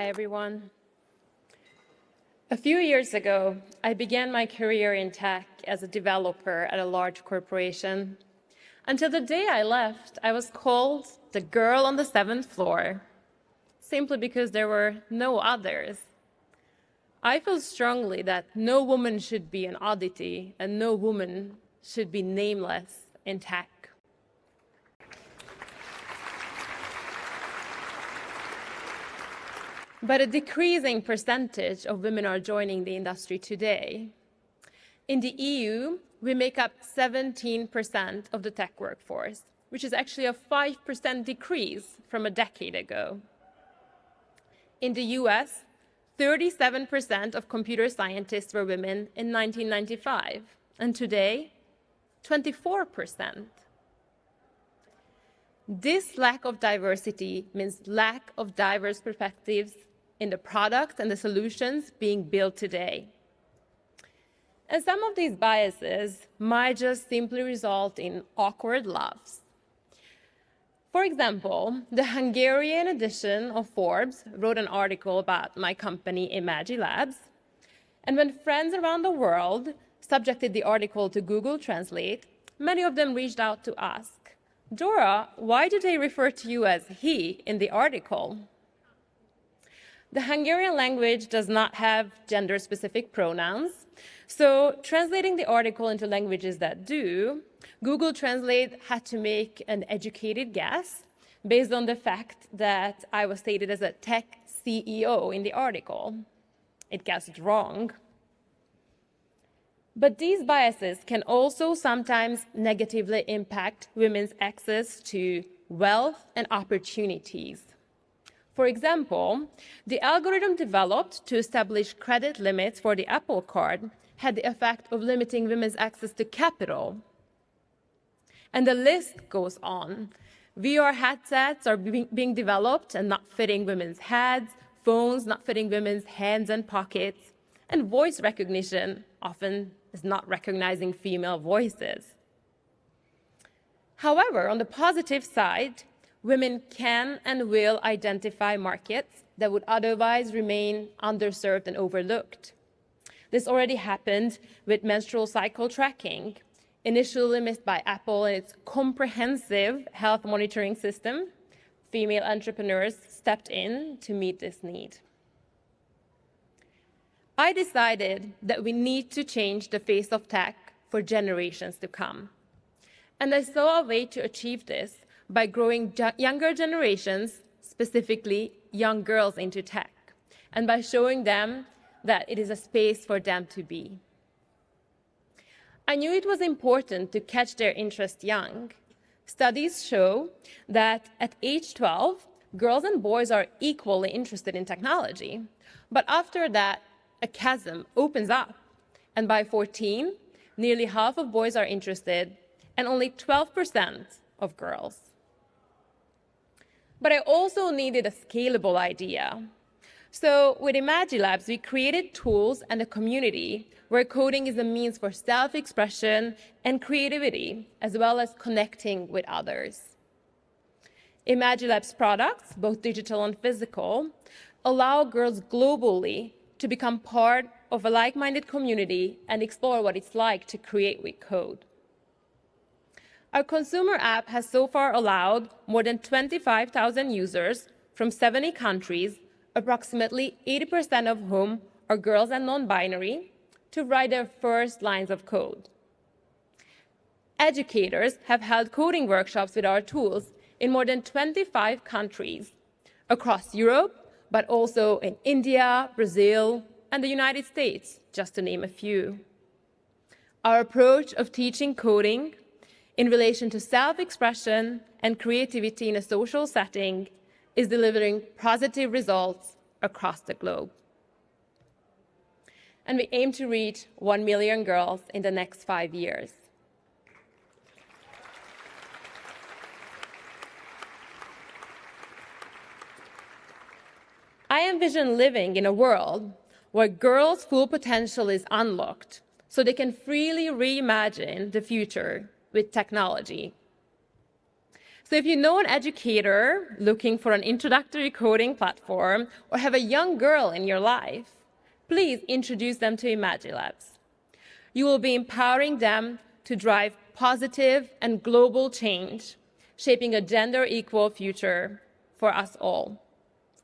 Hi, everyone. A few years ago, I began my career in tech as a developer at a large corporation. Until the day I left, I was called the girl on the seventh floor, simply because there were no others. I feel strongly that no woman should be an oddity and no woman should be nameless in tech. But a decreasing percentage of women are joining the industry today. In the EU, we make up 17% of the tech workforce, which is actually a 5% decrease from a decade ago. In the US, 37% of computer scientists were women in 1995, and today, 24%. This lack of diversity means lack of diverse perspectives in the products and the solutions being built today. And some of these biases might just simply result in awkward laughs. For example, the Hungarian edition of Forbes wrote an article about my company, Imagilabs. And when friends around the world subjected the article to Google Translate, many of them reached out to ask, Dora, why do they refer to you as he in the article? The Hungarian language does not have gender-specific pronouns, so translating the article into languages that do, Google Translate had to make an educated guess based on the fact that I was stated as a tech CEO in the article. It guessed wrong. But these biases can also sometimes negatively impact women's access to wealth and opportunities. For example, the algorithm developed to establish credit limits for the Apple Card had the effect of limiting women's access to capital. And the list goes on. VR headsets are being developed and not fitting women's heads, phones not fitting women's hands and pockets, and voice recognition often is not recognizing female voices. However, on the positive side, women can and will identify markets that would otherwise remain underserved and overlooked. This already happened with menstrual cycle tracking, initially missed by Apple and its comprehensive health monitoring system. Female entrepreneurs stepped in to meet this need. I decided that we need to change the face of tech for generations to come. And I saw a way to achieve this by growing younger generations, specifically young girls, into tech, and by showing them that it is a space for them to be. I knew it was important to catch their interest young. Studies show that at age 12, girls and boys are equally interested in technology. But after that, a chasm opens up. And by 14, nearly half of boys are interested and only 12% of girls. But I also needed a scalable idea. So with Imagilabs, we created tools and a community where coding is a means for self-expression and creativity, as well as connecting with others. Imagilabs products, both digital and physical, allow girls globally to become part of a like-minded community and explore what it's like to create with code. Our consumer app has so far allowed more than 25,000 users from 70 countries, approximately 80% of whom are girls and non-binary, to write their first lines of code. Educators have held coding workshops with our tools in more than 25 countries across Europe, but also in India, Brazil, and the United States, just to name a few. Our approach of teaching coding in relation to self-expression and creativity in a social setting is delivering positive results across the globe. And we aim to reach 1 million girls in the next five years. I envision living in a world where girls' full potential is unlocked so they can freely reimagine the future with technology. So if you know an educator looking for an introductory coding platform or have a young girl in your life, please introduce them to Imagilabs. You will be empowering them to drive positive and global change, shaping a gender equal future for us all.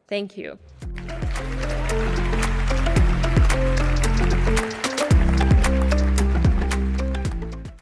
Thank you.